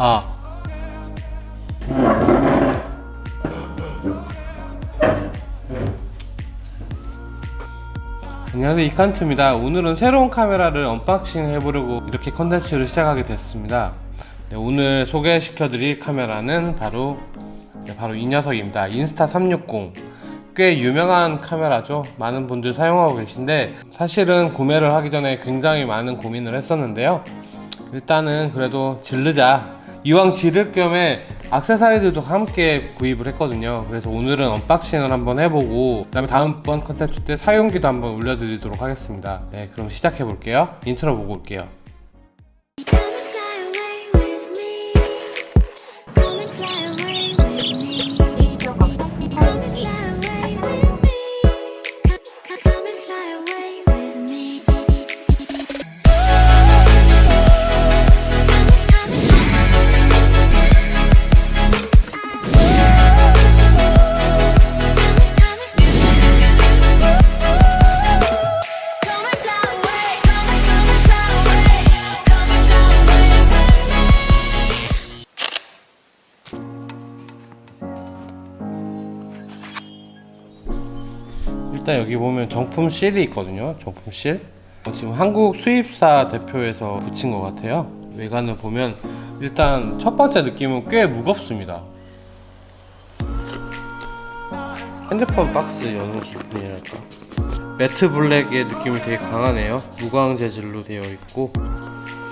아. 안녕하세요 이칸트입니다. 오늘은 새로운 카메라를 unboxing 해보려고 이렇게 컨텐츠를 시작하게 됐습니다. 네, 오늘 소개시켜 드릴 카메라는 바로 네, 바로 이 녀석입니다. 인스타 360 꽤 유명한 카메라죠. 많은 분들 사용하고 계신데 사실은 구매를 하기 전에 굉장히 많은 고민을 했었는데요. 일단은 그래도 질르자 이왕 지를 김에 악세사리들도 함께 구입을 했거든요. 그래서 오늘은 unboxing을 한번 해보고 그 다음에 다음번 컨텐츠 때 사용기도 한번 올려드리도록 하겠습니다. 네 그럼 시작해 볼게요. 인트로 보고 올게요 일단 여기 보면 정품 실이 있거든요. 정품 실. 어, 지금 한국 수입사 대표에서 붙인 것 같아요. 외관을 보면 일단 첫 번째 느낌은 꽤 무겁습니다. 핸드폰 박스 여는 기분이랄까? 매트 블랙의 느낌이 되게 강하네요. 무광 재질로 되어 있고.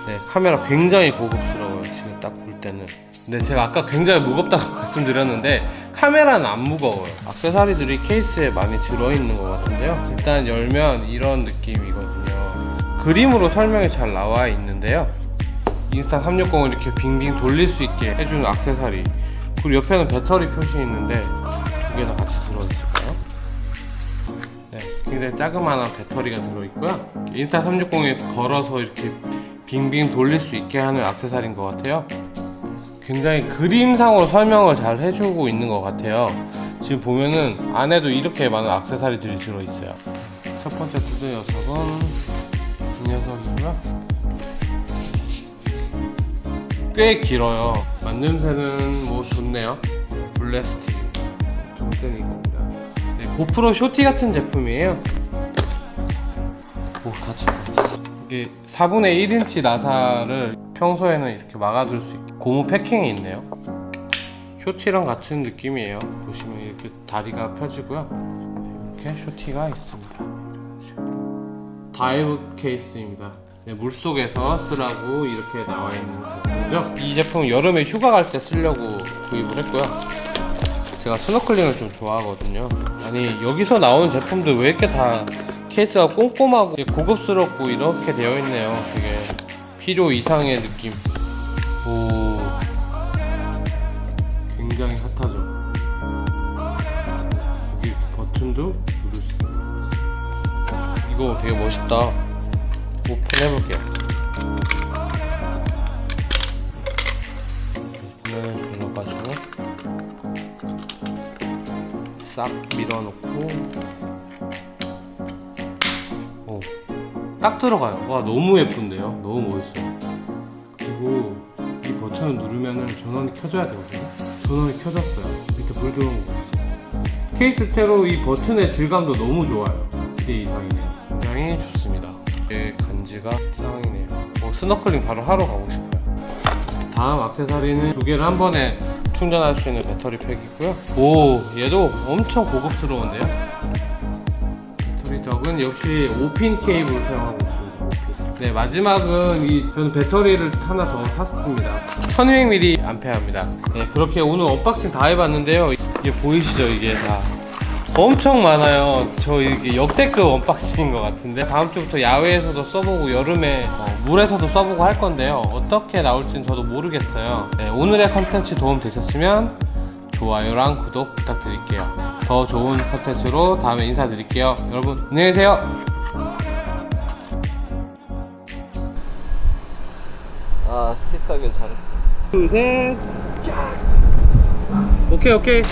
네, 카메라 굉장히 고급스러워요. 지금 딱 볼 때는. 근데 제가 아까 굉장히 무겁다고 말씀드렸는데 카메라는 안 무거워요 악세사리들이 케이스에 많이 들어있는 것 같은데요 일단 열면 이런 느낌이거든요 그림으로 설명이 잘 나와 있는데요 인스타 360을 이렇게 빙빙 돌릴 수 있게 해주는 악세사리 그리고 옆에는 배터리 표시 있는데 두 개 다 같이 들어있을까요? 네, 굉장히 자그마한 배터리가 들어있고요. 인스타 360에 걸어서 이렇게 빙빙 돌릴 수 있게 하는 악세사리인 것 같아요. 굉장히 그림상으로 설명을 잘 해주고 있는 것 같아요. 지금 보면은 안에도 이렇게 많은 악세사리들이 들어있어요. 첫 번째 구두 녀석은 이 녀석이고요. 꽤 길어요. 만듦새는 뭐 좋네요. 블레스틱. 종sen이 겁니다. 네, 고프로 쇼티 같은 제품이에요. 오, 닫혀. 이게 4분의 1인치 나사를 평소에는 이렇게 막아둘 수 있게 고무 패킹이 있네요. Shorty랑 같은 느낌이에요. 보시면 이렇게 다리가 펴지고요. 네, 이렇게 Shorty가 있습니다. dive case입니다. 네, 물속에서 쓰라고 이렇게 나와 있는 제품이죠. 이 제품은 여름에 휴가 갈 때 쓰려고 구입을 했고요. 제가 스노클링을 좀 좋아하거든요. 아니 여기서 나오는 제품들 왜 이렇게 다 케이스가 꼼꼼하고 고급스럽고 이렇게 되어 있네요. 되게 필요 이상의 느낌. 오, 굉장히 핫하죠. 여기 버튼도 누를 수 있어요. 이거 되게 멋있다. 오픈해볼게요. 오픈을 눌러가지고. 싹 밀어놓고 딱 들어가요. 와 너무 예쁜데요? 너무 멋있어요 그리고 이 버튼을 누르면은 전원이 켜져야 되거든요. 전원이 켜졌어요. 밑에 불 들어온 거 보세요. 케이스 채로 이 버튼의 질감도 너무 좋아요. 기대 이상이네요 굉장히 좋습니다. 이게 간지가 짱이네요. 어, 스너클링 바로 하러 가고 싶어요. 다음 악세사리는 두 개를 한 번에 충전할 수 있는 배터리 팩이고요. 오, 얘도 엄청 고급스러운데요. 덕은 역시 5핀 케이블을 사용하고 있습니다. 5핀. 네, 마지막은 이 저는 배터리를 하나 더 샀습니다. 1200mAh입니다. 네, 그렇게 오늘 unboxing 다 해봤는데요. 이게 보이시죠? 이게 다. 엄청 많아요. 저 이게 역대급 unboxing인 것 같은데 다음 주부터 야외에서도 써보고 여름에 어, 물에서도 써보고 할 건데요. 어떻게 나올지는 저도 모르겠어요. 네, 오늘의 컨텐츠 도움 되셨으면 좋아요랑 구독 부탁드릴게요. 더 좋은 컨텐츠로 다음에 인사드릴게요. 여러분 안녕히 계세요. 아 스틱 사길 잘했어 둘, 셋. 오케이, 오케이.